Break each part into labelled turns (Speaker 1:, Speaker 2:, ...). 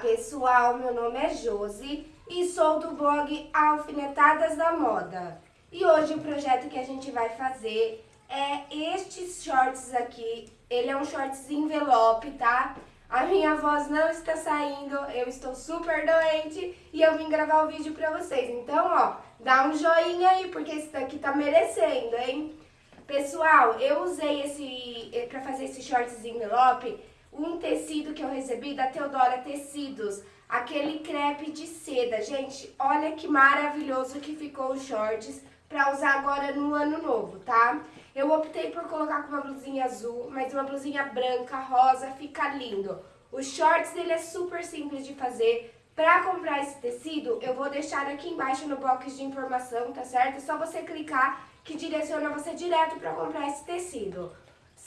Speaker 1: pessoal, meu nome é Josi e sou do blog Alfinetadas da Moda. E hoje o projeto que a gente vai fazer é estes shorts aqui. Ele é um shorts envelope, tá? A minha voz não está saindo, eu estou super doente e eu vim gravar o vídeo pra vocês. Então, ó, dá um joinha aí, porque esse daqui tá merecendo, hein? Pessoal, eu usei esse, eh, pra fazer esse shorts envelope, um tecido que eu recebi da Teodora Tecidos, aquele crepe de seda. Gente, olha que maravilhoso que ficou os shorts pra usar agora no ano novo, tá? Eu optei por colocar com uma blusinha azul, mas uma blusinha branca, rosa, fica lindo. Os shorts, ele é super simples de fazer. Pra comprar esse tecido, eu vou deixar aqui embaixo no box de informação, tá certo? É só você clicar que direciona você direto pra comprar esse tecido.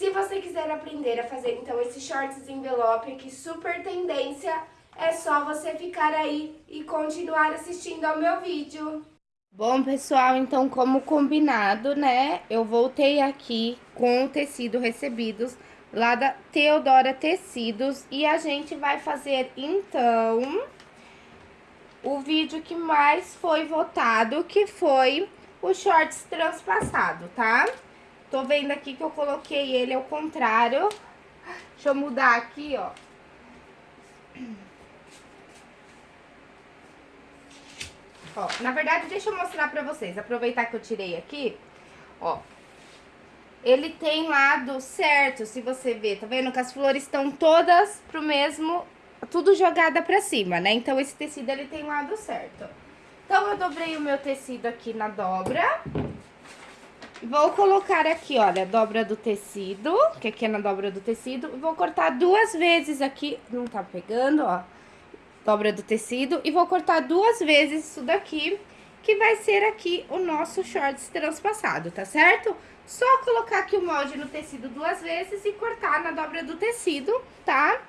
Speaker 1: Se você quiser aprender a fazer, então, esse shorts envelope aqui, super tendência, é só você ficar aí e continuar assistindo ao meu vídeo.
Speaker 2: Bom, pessoal, então, como combinado, né, eu voltei aqui com o tecido recebidos lá da Teodora Tecidos e a gente vai fazer, então, o vídeo que mais foi votado, que foi o shorts transpassado, tá? Tô vendo aqui que eu coloquei ele ao contrário. Deixa eu mudar aqui, ó. Ó, na verdade, deixa eu mostrar pra vocês. Aproveitar que eu tirei aqui, ó. Ele tem lado certo, se você ver, tá vendo? Que as flores estão todas pro mesmo... Tudo jogada pra cima, né? Então, esse tecido, ele tem lado certo. Então, eu dobrei o meu tecido aqui na dobra. Vou colocar aqui, olha, dobra do tecido, que aqui é na dobra do tecido. Vou cortar duas vezes aqui, não tá pegando, ó. Dobra do tecido. E vou cortar duas vezes isso daqui, que vai ser aqui o nosso shorts transpassado, tá certo? Só colocar aqui o molde no tecido duas vezes e cortar na dobra do tecido, tá?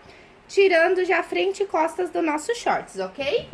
Speaker 2: Tirando já frente e costas do nosso shorts, ok?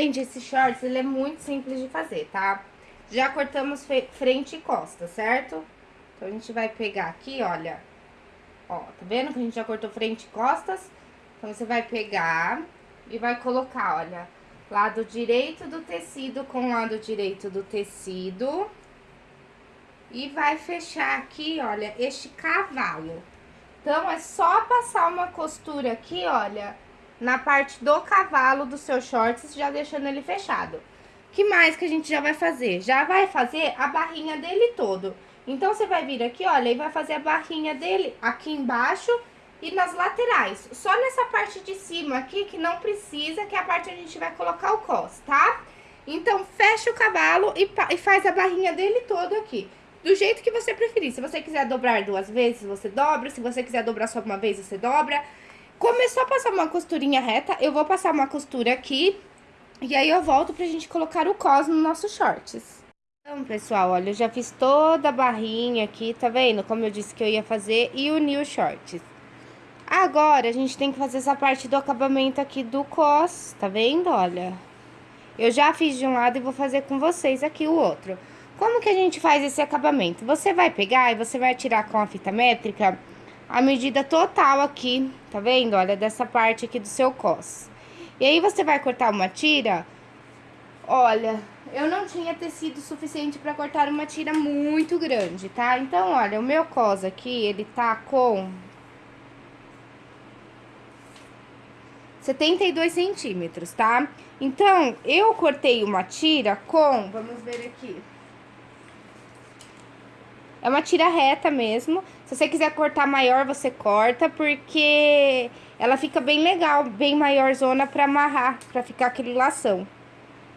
Speaker 2: Gente, esse shorts, ele é muito simples de fazer, tá? Já cortamos frente e costa, certo? Então, a gente vai pegar aqui, olha. Ó, tá vendo que a gente já cortou frente e costas? Então, você vai pegar e vai colocar, olha, lado direito do tecido com lado direito do tecido. E vai fechar aqui, olha, este cavalo. Então, é só passar uma costura aqui, olha na parte do cavalo do seu shorts, já deixando ele fechado. que mais que a gente já vai fazer? Já vai fazer a barrinha dele todo. Então, você vai vir aqui, olha, e vai fazer a barrinha dele aqui embaixo e nas laterais. Só nessa parte de cima aqui, que não precisa, que é a parte onde a gente vai colocar o cos, tá? Então, fecha o cavalo e, e faz a barrinha dele todo aqui. Do jeito que você preferir. Se você quiser dobrar duas vezes, você dobra. Se você quiser dobrar só uma vez, você dobra. Começou a passar uma costurinha reta, eu vou passar uma costura aqui. E aí eu volto pra gente colocar o cos nos nossos shorts. Então, pessoal, olha, eu já fiz toda a barrinha aqui, tá vendo? Como eu disse que eu ia fazer e unir os shorts. Agora, a gente tem que fazer essa parte do acabamento aqui do cos, tá vendo? Olha, eu já fiz de um lado e vou fazer com vocês aqui o outro. Como que a gente faz esse acabamento? Você vai pegar e você vai tirar com a fita métrica a medida total aqui, tá vendo? Olha, dessa parte aqui do seu cos. E aí, você vai cortar uma tira, olha, eu não tinha tecido suficiente pra cortar uma tira muito grande, tá? Então, olha, o meu cos aqui, ele tá com 72 centímetros, tá? Então, eu cortei uma tira com, vamos ver aqui. É uma tira reta mesmo. Se você quiser cortar maior, você corta, porque ela fica bem legal, bem maior zona pra amarrar, pra ficar aquele lação.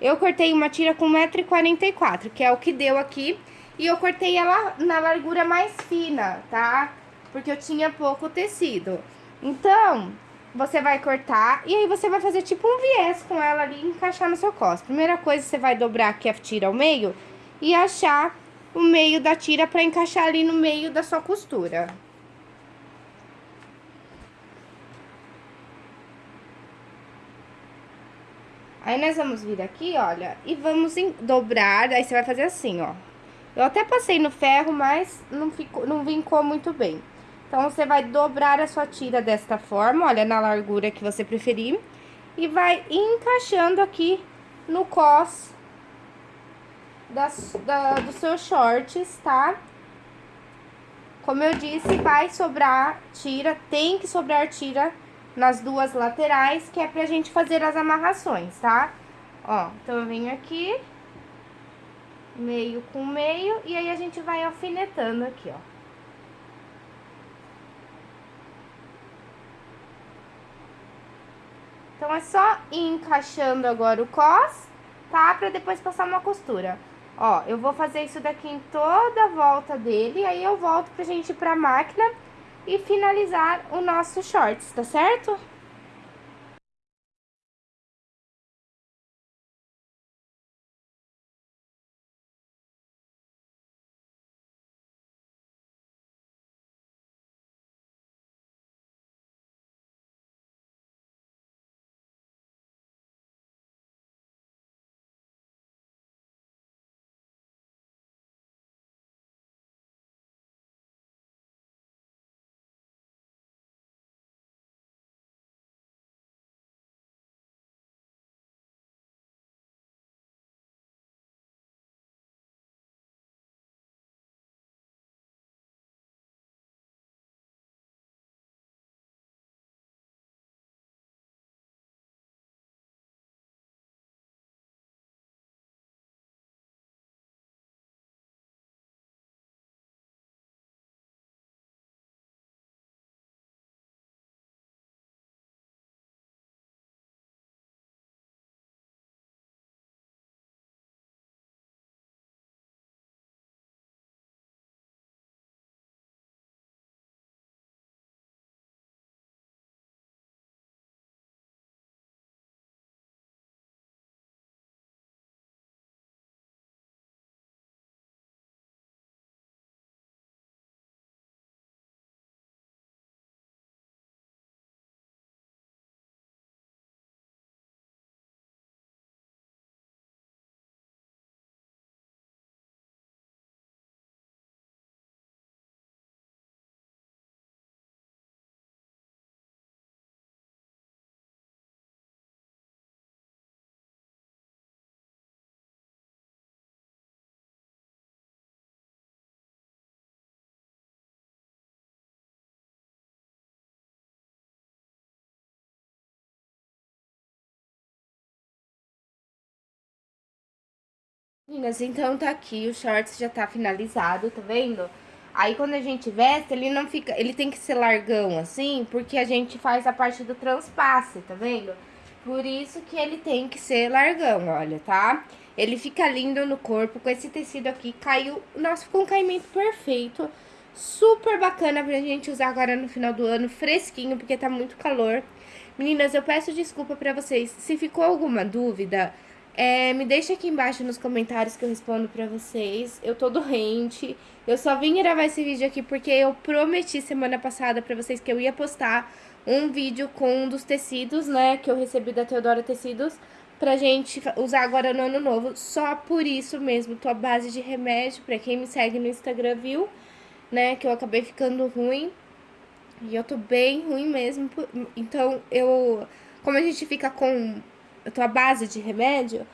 Speaker 2: Eu cortei uma tira com 1,44m, que é o que deu aqui. E eu cortei ela na largura mais fina, tá? Porque eu tinha pouco tecido. Então, você vai cortar e aí você vai fazer tipo um viés com ela ali e encaixar no seu cos. Primeira coisa, você vai dobrar aqui a tira ao meio e achar o meio da tira pra encaixar ali no meio da sua costura. Aí, nós vamos vir aqui, olha, e vamos dobrar, aí você vai fazer assim, ó. Eu até passei no ferro, mas não, ficou, não vincou muito bem. Então, você vai dobrar a sua tira desta forma, olha, na largura que você preferir. E vai encaixando aqui no cos da, dos seus shorts, tá? Como eu disse, vai sobrar tira, tem que sobrar tira nas duas laterais, que é pra gente fazer as amarrações, tá? Ó, então eu venho aqui, meio com meio, e aí a gente vai alfinetando aqui, ó. Então, é só ir encaixando agora o cos, tá? Pra depois passar uma costura. Ó, eu vou fazer isso daqui em toda a volta dele, aí eu volto pra gente ir pra máquina e finalizar o nosso shorts, tá certo? Meninas, então tá aqui, o shorts já tá finalizado, tá vendo? Aí quando a gente veste, ele não fica, ele tem que ser largão assim, porque a gente faz a parte do transpasse, tá vendo? Por isso que ele tem que ser largão, olha, tá? Ele fica lindo no corpo, com esse tecido aqui, caiu, nossa, ficou um caimento perfeito, super bacana pra gente usar agora no final do ano, fresquinho, porque tá muito calor. Meninas, eu peço desculpa pra vocês, se ficou alguma dúvida... É, me deixa aqui embaixo nos comentários que eu respondo pra vocês. Eu tô doente. Eu só vim gravar esse vídeo aqui porque eu prometi semana passada pra vocês que eu ia postar um vídeo com um dos tecidos, né, que eu recebi da Teodora Tecidos, pra gente usar agora no ano novo. Só por isso mesmo, tô à base de remédio, pra quem me segue no Instagram viu, né, que eu acabei ficando ruim. E eu tô bem ruim mesmo, então eu... Como a gente fica com tô à base de remédio,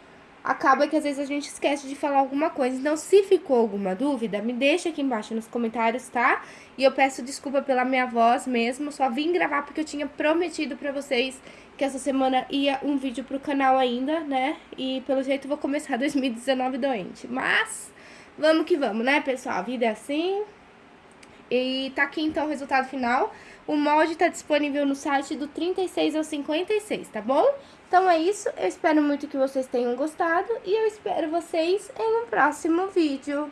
Speaker 2: acaba que às vezes a gente esquece de falar alguma coisa. Então, se ficou alguma dúvida, me deixa aqui embaixo nos comentários, tá? E eu peço desculpa pela minha voz mesmo, só vim gravar porque eu tinha prometido pra vocês que essa semana ia um vídeo pro canal ainda, né? E pelo jeito vou começar 2019 doente. Mas, vamos que vamos, né, pessoal? A vida é assim. E tá aqui então o resultado final. O molde tá disponível no site do 36 ao 56, tá bom? Então é isso, eu espero muito que vocês tenham gostado e eu espero vocês em um próximo vídeo.